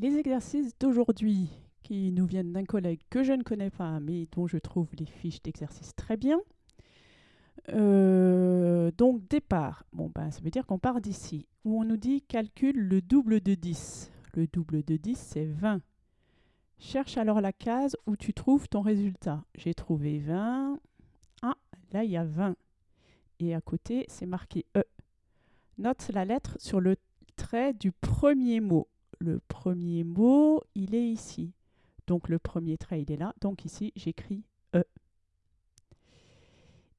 Les exercices d'aujourd'hui qui nous viennent d'un collègue que je ne connais pas, mais dont je trouve les fiches d'exercice très bien. Euh, donc départ, bon ben, ça veut dire qu'on part d'ici, où on nous dit calcule le double de 10. Le double de 10, c'est 20. Cherche alors la case où tu trouves ton résultat. J'ai trouvé 20. Ah, là il y a 20. Et à côté, c'est marqué E. Note la lettre sur le trait du premier mot. Le premier mot, il est ici. Donc le premier trait, il est là. Donc ici, j'écris E.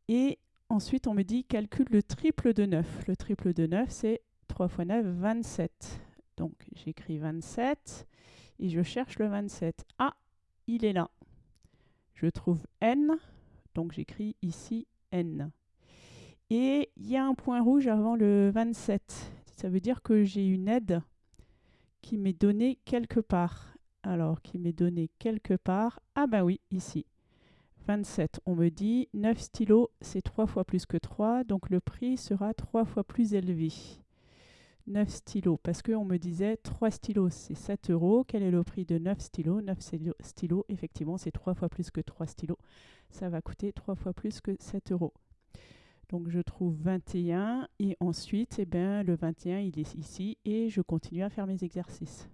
Et ensuite, on me dit calcule le triple de 9. Le triple de 9, c'est 3 fois 9, 27. Donc j'écris 27 et je cherche le 27. Ah, il est là. Je trouve N, donc j'écris ici N. Et il y a un point rouge avant le 27. Ça veut dire que j'ai une aide qui m'est donnée quelque part. Alors, qui m'est donné quelque part. Ah ben oui, ici. 27, on me dit 9 stylos, c'est 3 fois plus que 3, donc le prix sera 3 fois plus élevé. 9 stylos, parce qu'on me disait 3 stylos, c'est 7 euros. Quel est le prix de 9 stylos? 9 stylos, effectivement, c'est 3 fois plus que 3 stylos. Ça va coûter 3 fois plus que 7 euros. Donc je trouve 21 et ensuite, eh ben, le 21, il est ici et je continue à faire mes exercices.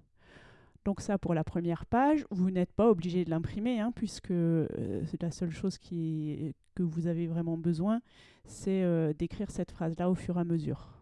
Donc ça pour la première page, vous n'êtes pas obligé de l'imprimer, hein, puisque euh, la seule chose que vous avez vraiment besoin, c'est euh, d'écrire cette phrase-là au fur et à mesure.